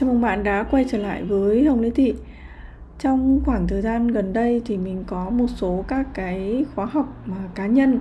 Chào mừng bạn đã quay trở lại với Hồng Lê Thị. Trong khoảng thời gian gần đây thì mình có một số các cái khóa học mà cá nhân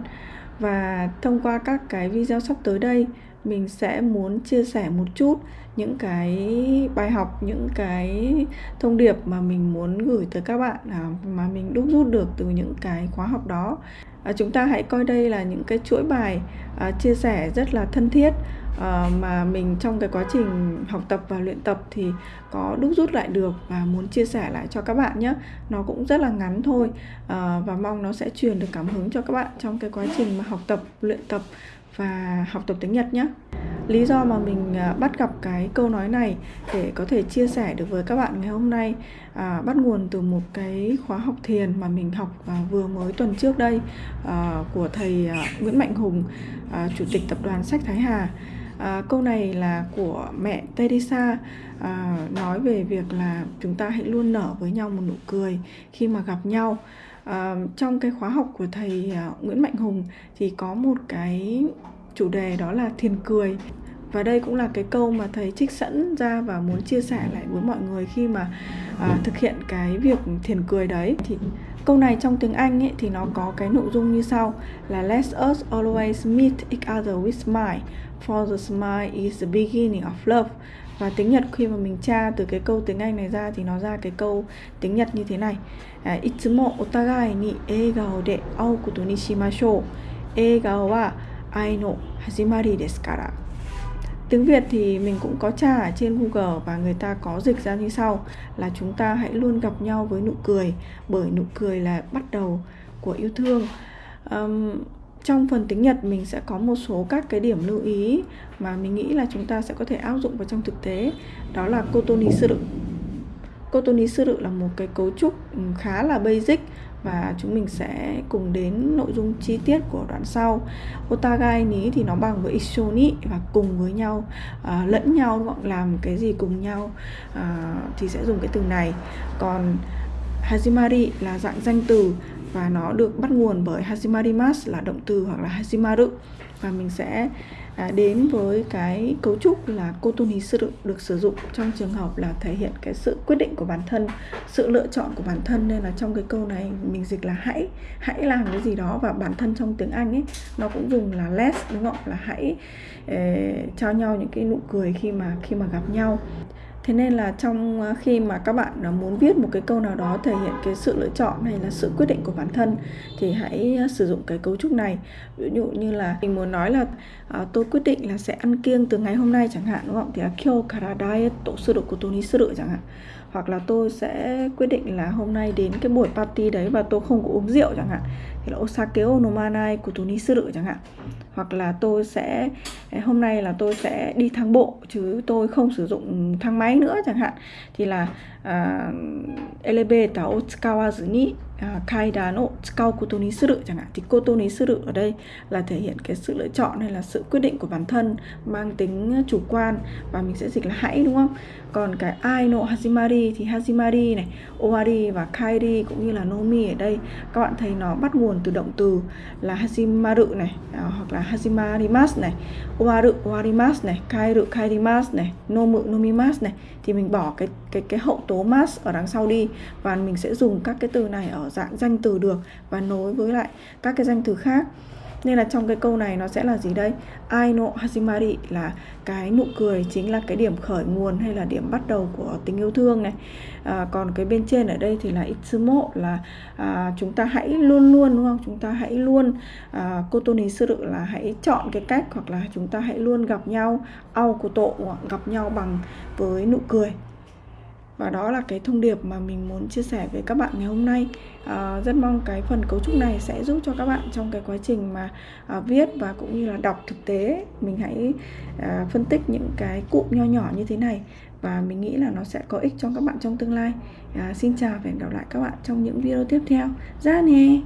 Và thông qua các cái video sắp tới đây Mình sẽ muốn chia sẻ một chút những cái bài học, những cái thông điệp mà mình muốn gửi tới các bạn à, Mà mình đúc rút được từ những cái khóa học đó. À, Chúng ta hãy coi đây là những cái chuỗi bài à, chia sẻ rất là thân thiết uh, mà mình trong cái quá trình học tập và luyện tập thì có đúc rút lại được và muốn chia sẻ lại cho các bạn nhé. Nó cũng rất là ngắn thôi. Uh, và mong nó sẽ truyền được cảm hứng cho các bạn trong cái quá trình mà học tập luyện tập và học tập tiếng Nhật nhé. Lý do mà mình ờ, bắt gặp cái câu nói này để có thể chia sẻ được với các bạn ngày hôm nay à, bắt nguồn từ một cái khóa học thiền mà mình học à, vừa mới tuần trước đây à, của thầy à, Nguyễn Mạnh Hùng à, chủ tịch tập đoàn sách Thái Hà à, câu này là của mẹ Teresa. À, nói về việc là chúng ta hãy luôn nở với nhau một nụ cười khi mà gặp nhau. À, trong cái khóa học của thầy à, Nguyễn Mạnh Hùng thì có một cái chủ đề đó là thiền cười và đây cũng là cái câu mà thầy trích sẵn ra và muốn chia sẻ lại với mọi người khi mà à, thực hiện cái việc thiền cười đấy. Thì câu này trong tiếng Anh ấy, thì nó có cái nội dung như sau là Let us always meet each other with smile for the smile is the beginning of love. Và tiếng Nhật khi mà mình tra từ cái câu tiếng Anh này ra thì nó ra cái câu tiếng Nhật như thế này. À, Itsumo otagai ni egao de au koto ni shimashou Egao wa ai no hajimari desu kara. Tiếng Việt thì mình cũng có tra ở trên Google và người ta có dịch ra như sau là chúng ta hãy luôn gặp nhau với nụ cười bởi nụ cười là bắt đầu của yêu thương. Um, trong phần tiếng Nhật mình sẽ có một số các cái điểm lưu ý mà mình nghĩ là chúng ta sẽ có thể áp dụng vào trong thực tế đó là kotoni Cotoni sư suru là một cái cấu trúc ừ, khá là basic và chúng mình sẽ cùng đến nội dung chi tiết của đoạn sau. Otagai ní thì nó bằng với ishoni và cùng với nhau à, lẫn nhau hoặc làm cái gì cùng nhau à, thì sẽ dùng cái từ này. Còn hajimari là dạng danh từ và nó được bắt nguồn bởi Hashimarimas là động từ hoặc là Hashimaru. Và mình sẽ à, đến với cái cấu trúc là kotonisuru được sử dụng trong trường hợp là thể hiện cái sự quyết định của bản thân sự lựa chọn của bản thân. Nên là trong cái câu này mình dịch là hãy hãy làm cái gì đó và bản thân trong tiếng Anh ấy nó cũng dùng là let đúng không? Là hãy ờ, eh, cho nhau những cái nụ cười khi mà khi mà gặp nhau thế nên là trong ờ, khi mà các bạn ờ, muốn viết một cái câu nào đó thể hiện cái sự lựa chọn hay là sự quyết định của bản thân thì hãy ờ, sử dụng cái cấu trúc này. Ví dụ như là mình muốn nói là à, tôi quyết định là sẽ ăn kiêng từ ngày hôm nay chẳng hạn đúng không? Thì là kyo kara diet tổ sư độ của tôi suru chẳng hạn hoặc là tôi sẽ quyết định là hôm nay đến cái buổi party đấy và tôi không có uống rượu chẳng hạn. Thì là osake onomanai của tôi suru chẳng hạn. Hoặc là tôi sẽ eh, hôm nay là tôi sẽ đi thang bộ chứ tôi không sử dụng thang máy nữa chẳng hạn. Thì là à, uh, elevator ta otsukawazu ni À, uh, kaidan o tsukau koto ni suru chẳng hạn. Thì koto ni suru ở đây là thể hiện cái sự lựa chọn hay là sự quyết định của bản thân mang tính chủ quan và mình sẽ dịch là hãy đúng không? Còn cái ai no hajimari thì hajimari này owari và kairi cũng như là nomi ở đây các bạn thấy nó bắt nguồn từ động từ là hajimaru này à, hoặc là hajimarimas này owaru owarimas này kairu kairimas này nomu Nomimas này. Thì mình bỏ cái cái cái hậu tố mas ở đằng sau đi và mình sẽ dùng các cái từ này ở dạng danh từ được và nối với lại các cái danh từ khác. Nên là trong cái câu này nó sẽ là gì đây? Ai no hajimari là cái nụ cười chính là cái điểm khởi nguồn hay là điểm bắt đầu của tình yêu thương này. À, còn cái bên trên ở đây thì là itsumo là à, chúng ta hãy luôn luôn đúng không? Chúng ta hãy luôn à, kotoni suru là hãy chọn cái cách hoặc là chúng ta hãy luôn gặp nhau au koto gặp nhau bằng với nụ cười và đó là cái thông điệp mà mình muốn chia sẻ với các bạn ngày hôm nay. À, rất mong cái phần cấu trúc này sẽ giúp cho các bạn trong cái quá trình mà à, viết và cũng như là đọc thực tế mình hãy à, phân tích những cái cụm nho nhỏ như thế này và mình nghĩ là nó sẽ có ích cho các bạn trong tương lai. À, xin chào và hẹn gặp lại các bạn trong những video tiếp theo. Ra nè!